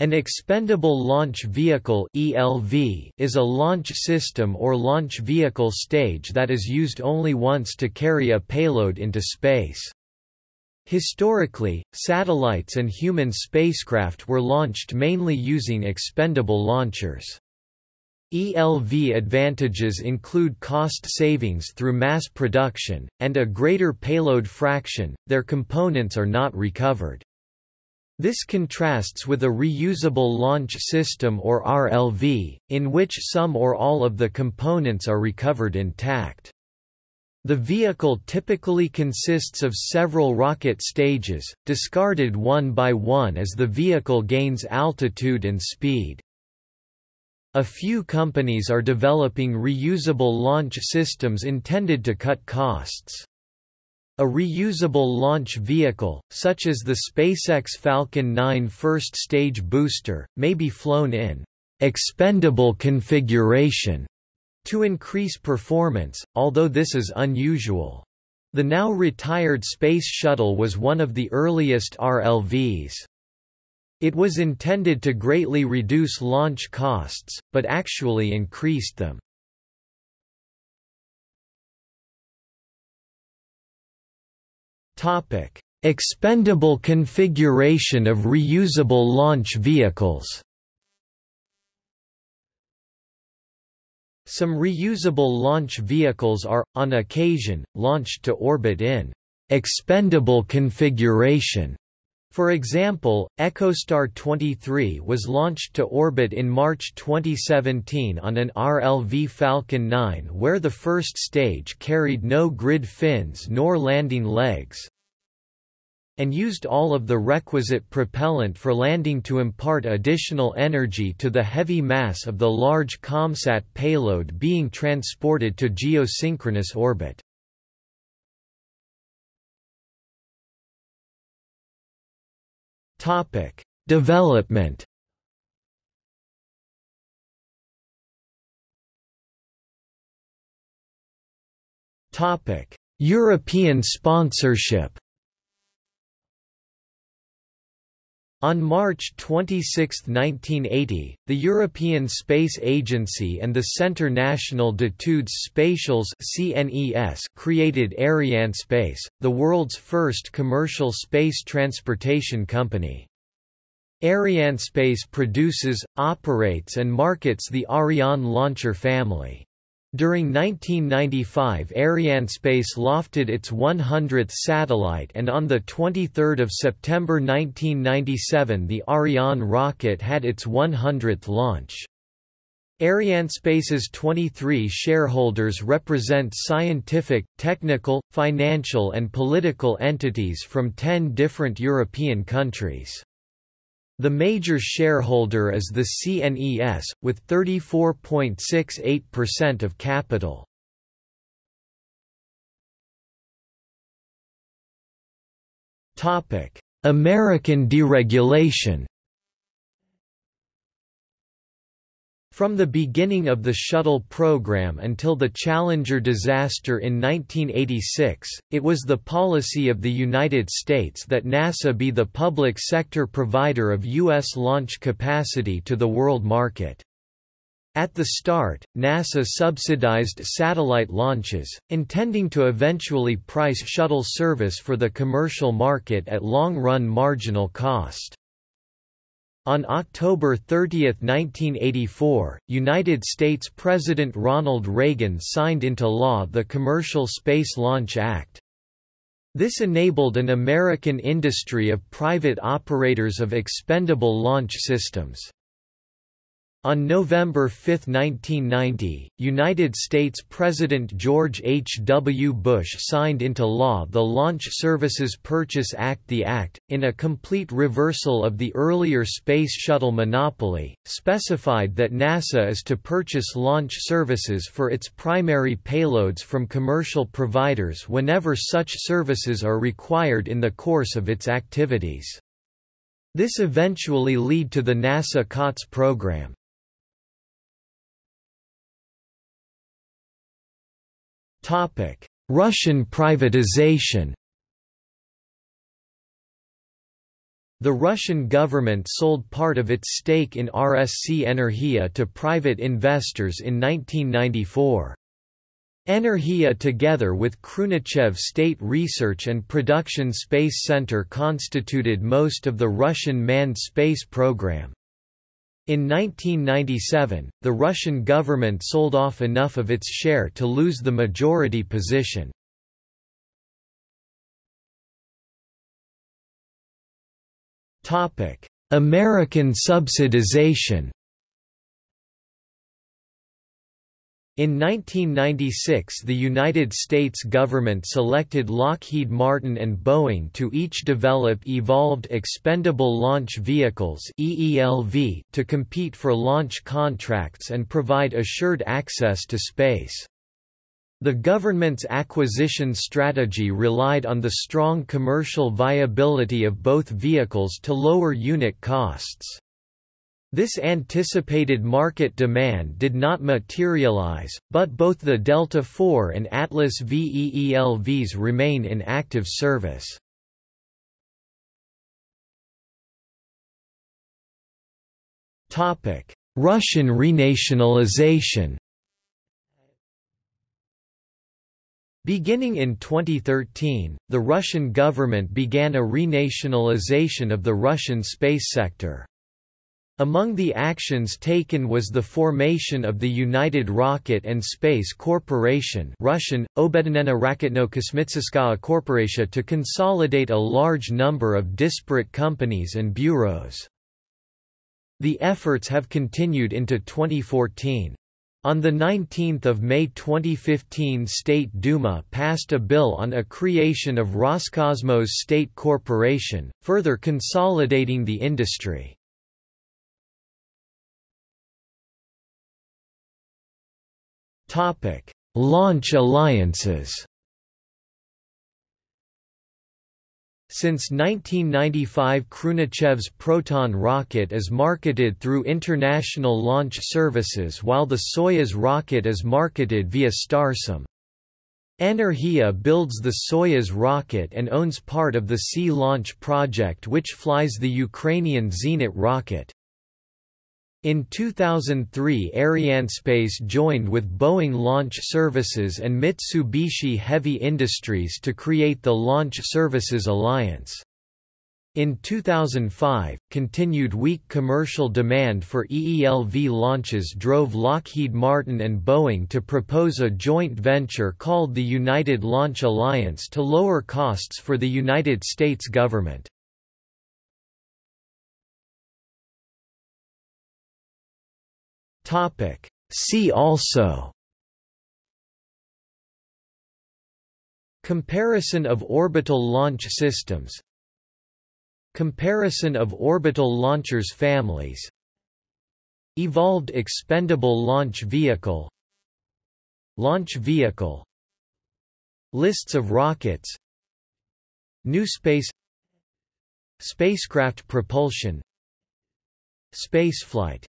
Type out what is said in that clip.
An expendable launch vehicle (ELV) is a launch system or launch vehicle stage that is used only once to carry a payload into space. Historically, satellites and human spacecraft were launched mainly using expendable launchers. ELV advantages include cost savings through mass production, and a greater payload fraction, their components are not recovered. This contrasts with a reusable launch system or RLV, in which some or all of the components are recovered intact. The vehicle typically consists of several rocket stages, discarded one by one as the vehicle gains altitude and speed. A few companies are developing reusable launch systems intended to cut costs. A reusable launch vehicle, such as the SpaceX Falcon 9 first stage booster, may be flown in expendable configuration to increase performance, although this is unusual. The now retired Space Shuttle was one of the earliest RLVs. It was intended to greatly reduce launch costs, but actually increased them. Topic: Expendable configuration of reusable launch vehicles. Some reusable launch vehicles are, on occasion, launched to orbit in expendable configuration. For example, EchoStar 23 was launched to orbit in March 2017 on an RLV Falcon 9 where the first stage carried no grid fins nor landing legs, and used all of the requisite propellant for landing to impart additional energy to the heavy mass of the large COMSAT payload being transported to geosynchronous orbit. Topic: Development. Topic: European sponsorship. On March 26, 1980, the European Space Agency and the Centre National d'études spatiales (CNES) created Arianespace, the world's first commercial space transportation company. Arianespace produces, operates and markets the Ariane launcher family. During 1995 Arianespace lofted its 100th satellite and on 23 September 1997 the Ariane rocket had its 100th launch. Arianespace's 23 shareholders represent scientific, technical, financial and political entities from 10 different European countries. The major shareholder is the CNES, with 34.68% of capital. American deregulation From the beginning of the shuttle program until the Challenger disaster in 1986, it was the policy of the United States that NASA be the public sector provider of U.S. launch capacity to the world market. At the start, NASA subsidized satellite launches, intending to eventually price shuttle service for the commercial market at long-run marginal cost. On October 30, 1984, United States President Ronald Reagan signed into law the Commercial Space Launch Act. This enabled an American industry of private operators of expendable launch systems. On November 5, 1990, United States President George H. W. Bush signed into law the Launch Services Purchase Act The act, in a complete reversal of the earlier Space Shuttle monopoly, specified that NASA is to purchase launch services for its primary payloads from commercial providers whenever such services are required in the course of its activities. This eventually lead to the NASA COTS program. Russian privatization the Russian government sold part of its stake in RSC Energia to private investors in 1994. Energia together with Khrunichev State Research and Production Space Center constituted most of the Russian manned space program. In 1997, the Russian government sold off enough of its share to lose the majority position. American subsidization In 1996 the United States government selected Lockheed Martin and Boeing to each develop Evolved Expendable Launch Vehicles to compete for launch contracts and provide assured access to space. The government's acquisition strategy relied on the strong commercial viability of both vehicles to lower unit costs. This anticipated market demand did not materialize, but both the Delta IV and Atlas V EELVs remain in active service. Russian renationalization Beginning in 2013, the Russian government began a renationalization of the Russian space sector. Among the actions taken was the formation of the United Rocket and Space Corporation Russian, Obedinena to consolidate a large number of disparate companies and bureaus. The efforts have continued into 2014. On 19 May 2015 State Duma passed a bill on a creation of Roscosmos State Corporation, further consolidating the industry. Launch alliances Since 1995 Khrunichev's Proton rocket is marketed through International Launch Services while the Soyuz rocket is marketed via Starsem. Energia builds the Soyuz rocket and owns part of the Sea Launch project which flies the Ukrainian Zenit rocket. In 2003 Arianespace joined with Boeing Launch Services and Mitsubishi Heavy Industries to create the Launch Services Alliance. In 2005, continued weak commercial demand for EELV launches drove Lockheed Martin and Boeing to propose a joint venture called the United Launch Alliance to lower costs for the United States government. Topic. See also. Comparison of orbital launch systems. Comparison of orbital launchers families. Evolved Expendable Launch Vehicle. Launch Vehicle. Lists of rockets. New Space. Spacecraft propulsion. Spaceflight